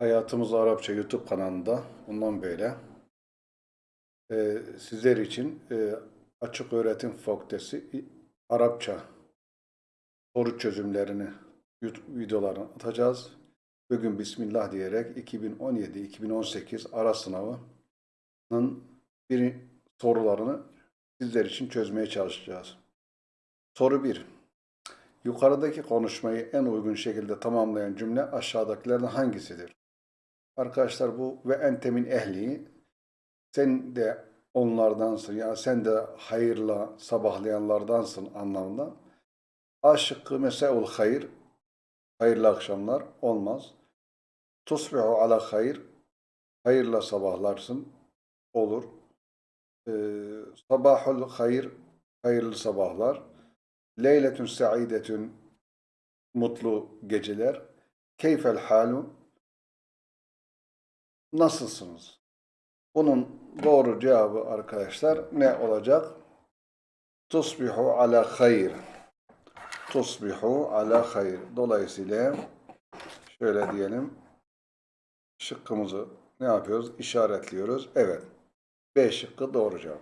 Hayatımız Arapça YouTube kanalında bundan böyle e, sizler için e, Açık Öğretim Fakültesi Arapça soru çözümlerini YouTube videolarını atacağız. Bugün Bismillah diyerek 2017-2018 ara sınavının bir sorularını sizler için çözmeye çalışacağız. Soru 1. Yukarıdaki konuşmayı en uygun şekilde tamamlayan cümle aşağıdakilerden hangisidir? Arkadaşlar bu ve entemin ehli sen de onlardansın ya sen de hayırla sabahlayanlardansın anlamında. A şıkkı meseul hayır hayırlı akşamlar olmaz. Tusbihu ala hayır hayırla sabahlarsın olur. Ee, sabahul hayır hayırlı sabahlar. Leyletün saidetün mutlu geceler. Keyfel halu nasılsınız? Bunun doğru cevabı arkadaşlar ne olacak? Tusbihu ala hayır. Tusbihu ala hayır. Dolayısıyla şöyle diyelim. Şıkkımızı ne yapıyoruz? İşaretliyoruz. Evet. B şıkkı doğru cevap.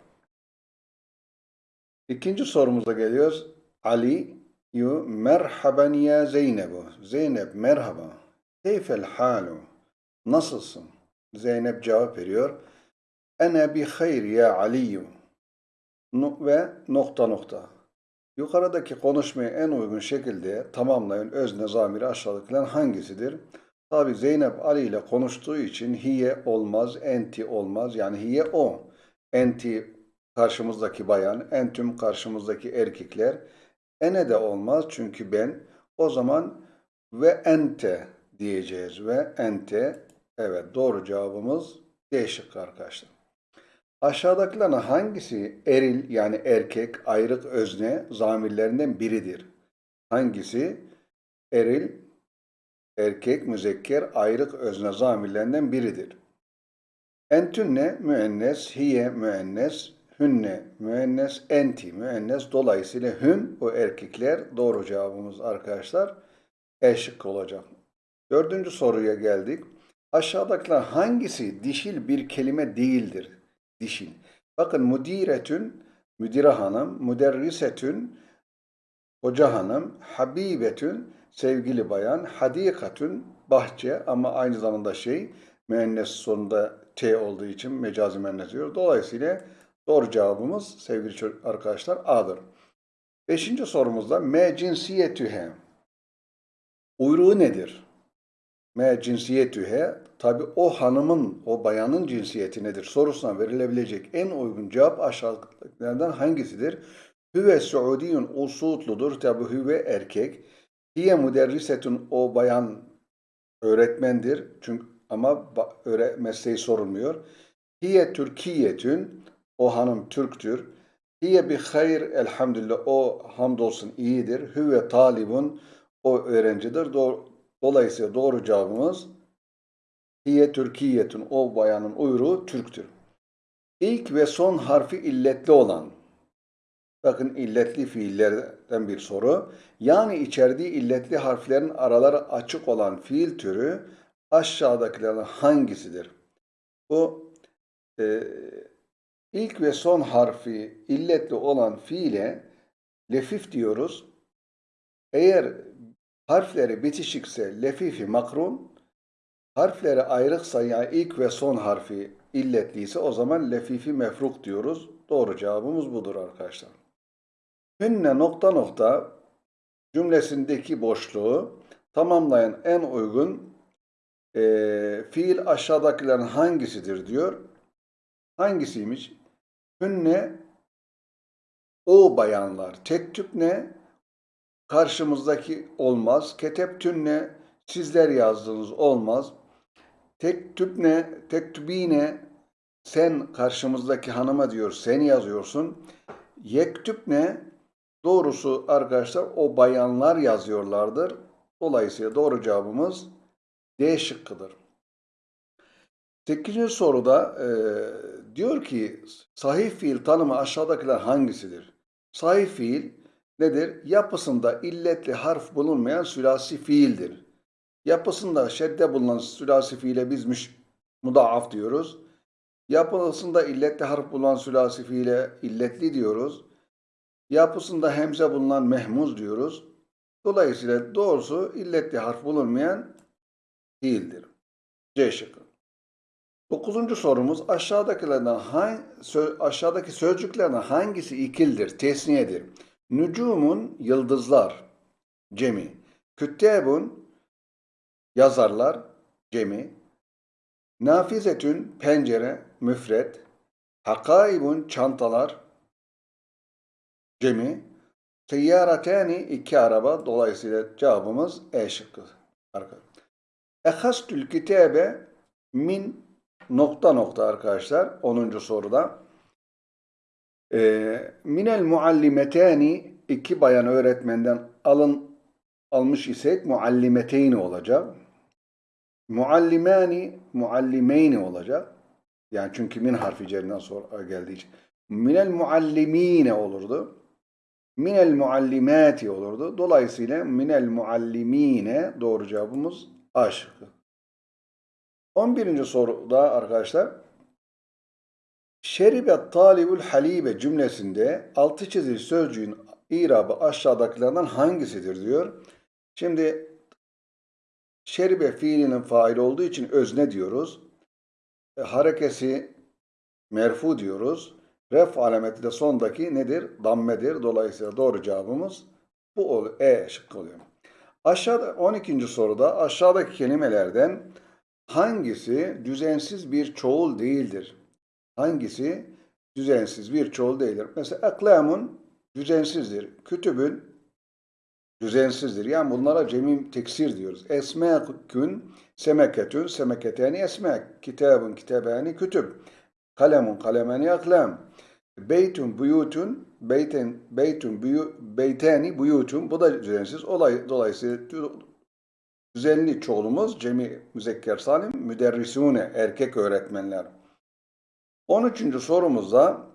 İkinci sorumuza geliyoruz. Ali yu merhaben ya Zeynebu. Zeynep merhaba. Keyfel halu. Nasılsın? Zeynep cevap veriyor. Ene bi hayr ya Aliyu. Nu- Ve nokta nokta. Yukarıdaki konuşmayı en uygun şekilde tamamlayan özne zamiri aşağıdakilerin hangisidir? Tabi Zeynep Ali ile konuştuğu için hiye olmaz, enti olmaz. Yani hiye o. Enti karşımızdaki bayan, entüm karşımızdaki erkekler. Ene de olmaz çünkü ben. O zaman ve ente diyeceğiz. Ve ente evet doğru cevabımız D şıkkı arkadaşlar. Aşağıdakilerden hangisi eril yani erkek ayrık özne zamirlerinden biridir? Hangisi eril erkek müzekker ayrık özne zamirlerinden biridir? Entünne müennes, hiye müennes, hünne müennes, enti müennes. Dolayısıyla hüm o erkekler doğru cevabımız arkadaşlar E şıkkı olacak. Dördüncü soruya geldik. Aşağıdakiler hangisi dişil bir kelime değildir? Dişil. Bakın müdiretün, müdire hanım, müderrisetün, hoca hanım, habibetün, sevgili bayan, hadikatün, bahçe ama aynı zamanda şey, müennes sonunda T olduğu için mecazi müennes diyor. Dolayısıyla doğru cevabımız sevgili arkadaşlar A'dır. Beşinci sorumuzda me cinsiyetühe. Uyruğu nedir? Me cinsiyetühe tabi o hanımın, o bayanın cinsiyeti nedir sorusuna verilebilecek en uygun cevap aşağıdakilerden hangisidir? Hüve Suudiyun o Suudludur. Tabi hüve erkek. Hiye müderrisetun o bayan öğretmendir. Çünkü ama mesleği sorulmuyor. Hiye Türkiyetün o hanım Türktür. Hiye bi hayr elhamdülillah o hamdolsun iyidir. Hüve talibun o öğrencidir. Do- Dolayısıyla doğru cevabımız Hiye Türkiyetun o bayanın uyruğu Türktür. İlk ve son harfi illetli olan Bakın illetli fiillerden bir soru. Yani içerdiği illetli harflerin araları açık olan fiil türü aşağıdakilerden hangisidir? Bu e, ilk ve son harfi illetli olan fiile lefif diyoruz. Eğer harfleri bitişikse lefifi makrun, harfleri ayrıksa yani ilk ve son harfi illetliyse o zaman lefifi mefruk diyoruz. Doğru cevabımız budur arkadaşlar. Hünne nokta nokta cümlesindeki boşluğu tamamlayan en uygun eee, fiil aşağıdakilerin hangisidir diyor. Hangisiymiş? Hünne o bayanlar. Tektüp ne? Karşımızdaki olmaz. Keteptünne sizler yazdığınız olmaz. Tektüp ne? Tektübine sen karşımızdaki hanıma diyor sen yazıyorsun. Yektüp ne? Doğrusu arkadaşlar o bayanlar yazıyorlardır. Dolayısıyla doğru cevabımız D şıkkıdır. 8. soruda e, diyor ki sahih fiil tanımı aşağıdakiler hangisidir? Sahih fiil nedir? Yapısında illetli harf bulunmayan sülasi fiildir. Yapısında şedde bulunan sülasi fiile biz müş, mudaaf diyoruz. Yapısında illetli harf bulunan sülasi fiile illetli diyoruz. Yapısında hemze bulunan mehmuz diyoruz. Dolayısıyla doğrusu illetli harf bulunmayan fiildir. C şıkkı. Dokuzuncu sorumuz aşağıdakilerden hangi, aşağıdaki sözcüklerden hangisi ikildir, tesniyedir? Nücumun yıldızlar, cemi. Küttebun yazarlar, cemi. Nafizetün pencere, müfret. Hakaibun çantalar, cemi. Seyyaratani iki araba. Dolayısıyla cevabımız E şıkkı. Ehastül kitabe min nokta nokta arkadaşlar 10. soruda. E, minel muallimetani iki bayan öğretmenden alın almış isek muallimeteyni olacak. Muallimani muallimeyni olacak. Yani çünkü min harfi cerinden sonra geldiği için. Minel muallimine olurdu. Minel muallimati olurdu. Dolayısıyla minel muallimine doğru cevabımız A şıkkı. 11. soruda arkadaşlar Şeribet talibul halibe cümlesinde altı çizili sözcüğün irabı aşağıdakilerden hangisidir diyor. Şimdi şeribe fiilinin faili olduğu için özne diyoruz. E, harekesi merfu diyoruz. Ref alameti de sondaki nedir? Dammedir. Dolayısıyla doğru cevabımız bu oluyor. E şıkkı oluyor. Aşağıda 12. soruda aşağıdaki kelimelerden hangisi düzensiz bir çoğul değildir? Hangisi düzensiz bir çoğul değildir? Mesela aklamun düzensizdir. Kütübün düzensizdir. Yani bunlara cemim teksir diyoruz. Esmekün, semeketün, semeketeni esmek. Kitabın, kitabani, kütüb. Kalemun, kalemani, aklam. Beytun, buyutun, beyten, beytun, buyu, beyteni, buyutun. Bu da düzensiz. Olay, dolayısıyla düzenli çoğulumuz cemi müzekker salim müderrisune erkek öğretmenler. 13. sorumuzda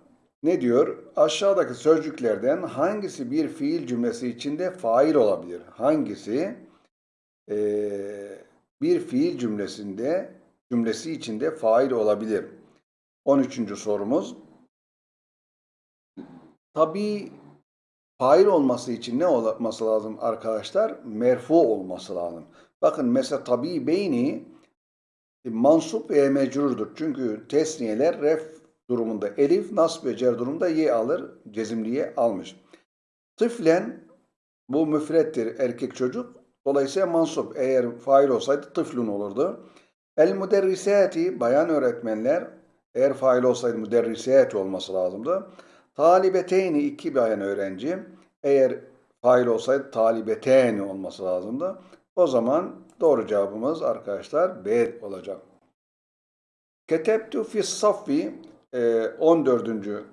ne diyor? Aşağıdaki sözcüklerden hangisi bir fiil cümlesi içinde fail olabilir? Hangisi e, bir fiil cümlesinde cümlesi içinde fail olabilir? 13. sorumuz. Tabi fail olması için ne olması lazım arkadaşlar? Merfu olması lazım. Bakın mesela tabi beyni mansup ve mecrurdur. Çünkü tesniyeler ref durumunda elif, nasb ve cer durumunda ye alır, cezimliye almış. Tıflen bu müfrettir erkek çocuk. Dolayısıyla mansup eğer fail olsaydı tıflun olurdu. El müderrisati bayan öğretmenler eğer fail olsaydı müderrisat olması lazımdı. Talibeteyni iki bayan öğrenci eğer fail olsaydı talibeteyni olması lazımdı. O zaman doğru cevabımız arkadaşlar B olacak. Ketebtu fi saffi 14.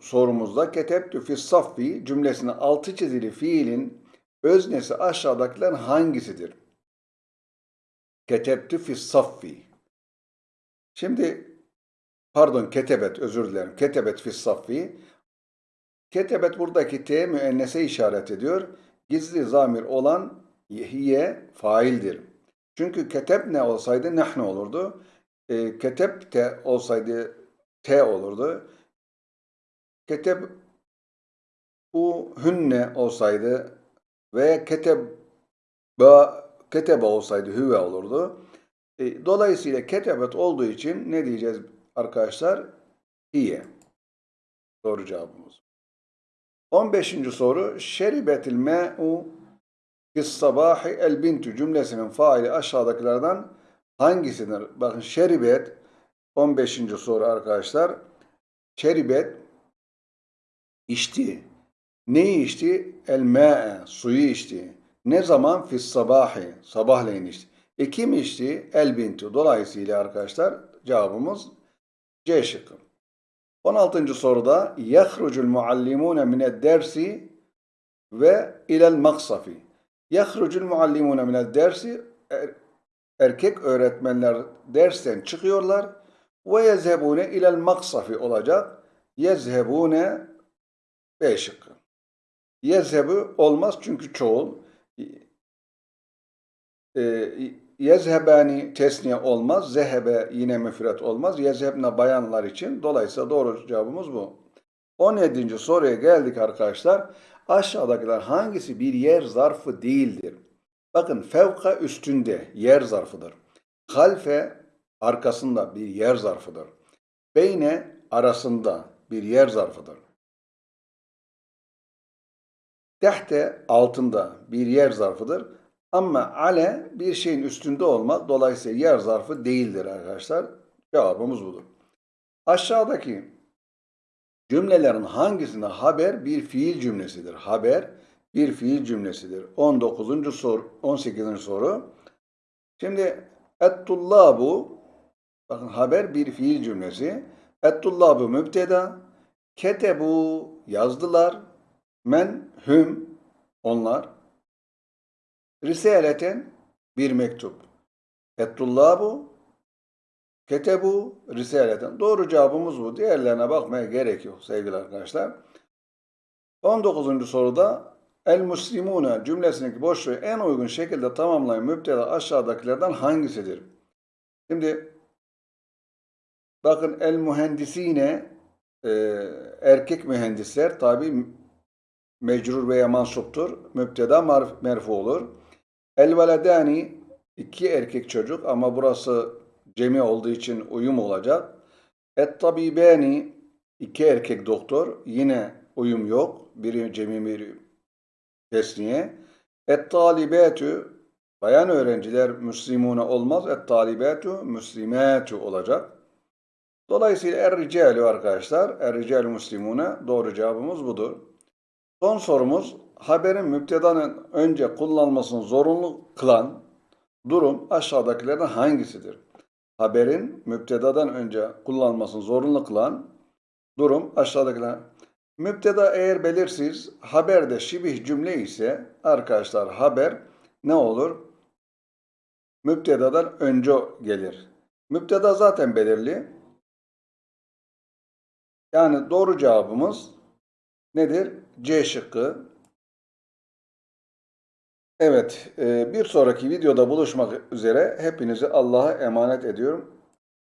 sorumuzda ketebtu fi saffi cümlesinin altı çizili fiilin öznesi aşağıdakilerin hangisidir? Ketebtu fi saffi. Şimdi pardon ketebet özür dilerim. Ketebet fi saffi. Ketebet buradaki T müennese işaret ediyor. Gizli zamir olan hiye faildir. Çünkü keteb ne olsaydı nahnu olurdu e, ketep te olsaydı t olurdu. Ketep u hünne olsaydı ve keteb ba ketebe olsaydı hüve olurdu. E, dolayısıyla ketebet olduğu için ne diyeceğiz arkadaşlar? Hiye. Doğru cevabımız. 15. soru. Şeribetil me'u fis sabahi el bintu cümlesinin faili aşağıdakilerden hangisidir? Bakın şeribet 15. soru arkadaşlar. Şeribet içti. Neyi içti? El suyu içti. Ne zaman? Fis sabahleyin içti. E kim içti? El bintu. Dolayısıyla arkadaşlar cevabımız C şıkkı. 16. soruda yahrucul muallimune mined dersi ve ilel maksafi. Yahrucul muallimune mined dersi erkek öğretmenler dersten çıkıyorlar ve yezhebune ilel maksafi olacak. Yezhebune B şıkkı. Yezhebu olmaz çünkü çoğul. e, yezhebani tesniye olmaz. Zehebe yine müfret olmaz. Yezhebne bayanlar için. Dolayısıyla doğru cevabımız bu. 17. soruya geldik arkadaşlar. Aşağıdakiler hangisi bir yer zarfı değildir? Bakın fevka üstünde yer zarfıdır. Halfe arkasında bir yer zarfıdır. Beyne arasında bir yer zarfıdır. Tehte altında bir yer zarfıdır. Ama ale bir şeyin üstünde olmak dolayısıyla yer zarfı değildir arkadaşlar. Cevabımız budur. Aşağıdaki cümlelerin hangisinde haber bir fiil cümlesidir? Haber bir fiil cümlesidir. 19. soru, 18. soru. Şimdi ettullabu bakın haber bir fiil cümlesi. Ettullabu mübteda ketebu yazdılar. Men hüm onlar risaleten bir mektup. Ettullabu ketebu risaleten. Doğru cevabımız bu. Diğerlerine bakmaya gerek yok sevgili arkadaşlar. 19. soruda El muslimune cümlesindeki boşluğu en uygun şekilde tamamlayan müptela aşağıdakilerden hangisidir? Şimdi bakın el mühendisine e, erkek mühendisler tabi mecrur veya mansuptur. Müpteda merfu olur. El veledani iki erkek çocuk ama burası cemi olduğu için uyum olacak. Et tabibeni iki erkek doktor yine uyum yok. Biri cemi biri tesniye. Et talibetü bayan öğrenciler müslimune olmaz. Et talibetü müslimetü olacak. Dolayısıyla er ricalu arkadaşlar. Er ricalu müslimune doğru cevabımız budur. Son sorumuz haberin müptedanın önce kullanılmasını zorunlu kılan durum aşağıdakilerden hangisidir? Haberin müptedadan önce kullanılmasını zorunlu kılan durum aşağıdakiler. Müpteda eğer belirsiz, haberde şibih cümle ise arkadaşlar haber ne olur? Müptedadan önce gelir. Müpteda zaten belirli. Yani doğru cevabımız nedir? C şıkkı. Evet, e, bir sonraki videoda buluşmak üzere hepinizi Allah'a emanet ediyorum.